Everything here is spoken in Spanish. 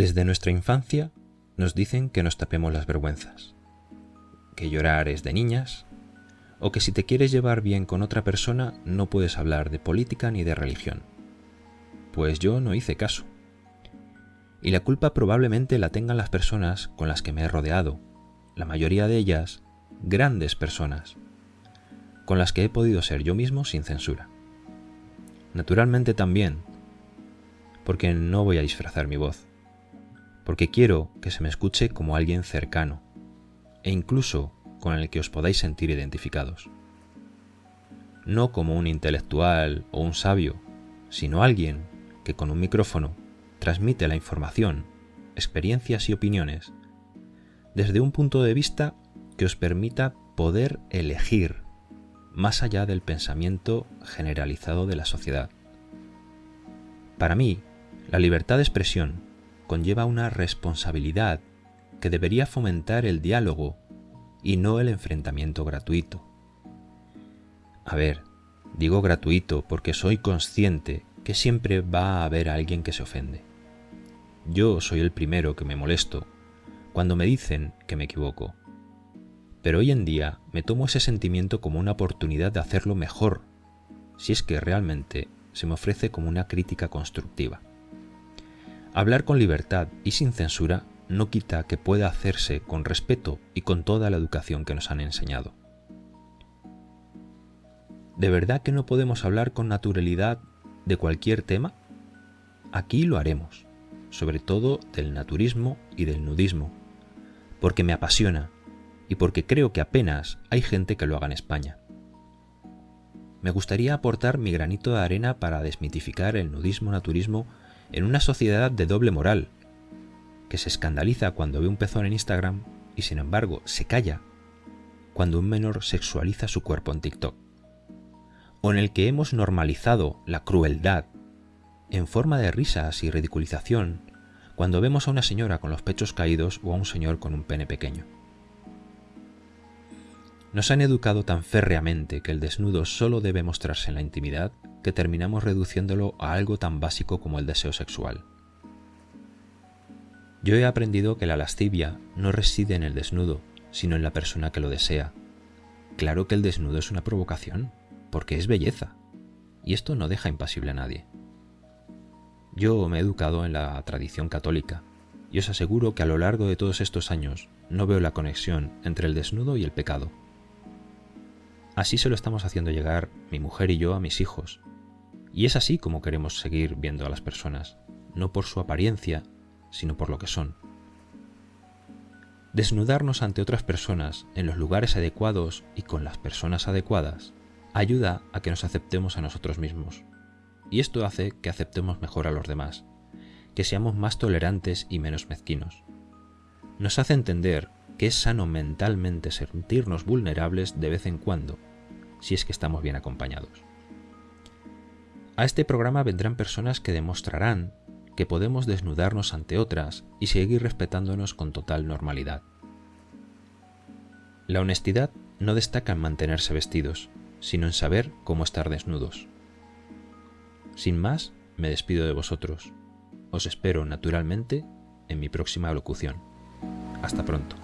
Desde nuestra infancia nos dicen que nos tapemos las vergüenzas, que llorar es de niñas, o que si te quieres llevar bien con otra persona no puedes hablar de política ni de religión. Pues yo no hice caso. Y la culpa probablemente la tengan las personas con las que me he rodeado, la mayoría de ellas grandes personas, con las que he podido ser yo mismo sin censura. Naturalmente también, porque no voy a disfrazar mi voz, porque quiero que se me escuche como alguien cercano, e incluso con el que os podáis sentir identificados. No como un intelectual o un sabio, sino alguien que con un micrófono transmite la información, experiencias y opiniones desde un punto de vista que os permita poder elegir más allá del pensamiento generalizado de la sociedad. Para mí, la libertad de expresión conlleva una responsabilidad que debería fomentar el diálogo y no el enfrentamiento gratuito. A ver, digo gratuito porque soy consciente que siempre va a haber alguien que se ofende. Yo soy el primero que me molesto cuando me dicen que me equivoco. Pero hoy en día me tomo ese sentimiento como una oportunidad de hacerlo mejor, si es que realmente se me ofrece como una crítica constructiva. Hablar con libertad y sin censura no quita que pueda hacerse con respeto y con toda la educación que nos han enseñado. ¿De verdad que no podemos hablar con naturalidad de cualquier tema? Aquí lo haremos, sobre todo del naturismo y del nudismo, porque me apasiona y porque creo que apenas hay gente que lo haga en España. Me gustaría aportar mi granito de arena para desmitificar el nudismo-naturismo en una sociedad de doble moral, que se escandaliza cuando ve un pezón en Instagram y sin embargo se calla cuando un menor sexualiza su cuerpo en TikTok. O en el que hemos normalizado la crueldad en forma de risas y ridiculización cuando vemos a una señora con los pechos caídos o a un señor con un pene pequeño. Nos han educado tan férreamente que el desnudo solo debe mostrarse en la intimidad que terminamos reduciéndolo a algo tan básico como el deseo sexual. Yo he aprendido que la lascivia no reside en el desnudo, sino en la persona que lo desea. Claro que el desnudo es una provocación, porque es belleza, y esto no deja impasible a nadie. Yo me he educado en la tradición católica, y os aseguro que a lo largo de todos estos años no veo la conexión entre el desnudo y el pecado. Así se lo estamos haciendo llegar mi mujer y yo a mis hijos, y es así como queremos seguir viendo a las personas, no por su apariencia, sino por lo que son. Desnudarnos ante otras personas en los lugares adecuados y con las personas adecuadas ayuda a que nos aceptemos a nosotros mismos. Y esto hace que aceptemos mejor a los demás, que seamos más tolerantes y menos mezquinos. Nos hace entender que es sano mentalmente sentirnos vulnerables de vez en cuando, si es que estamos bien acompañados. A este programa vendrán personas que demostrarán que podemos desnudarnos ante otras y seguir respetándonos con total normalidad. La honestidad no destaca en mantenerse vestidos, sino en saber cómo estar desnudos. Sin más, me despido de vosotros. Os espero naturalmente en mi próxima locución. Hasta pronto.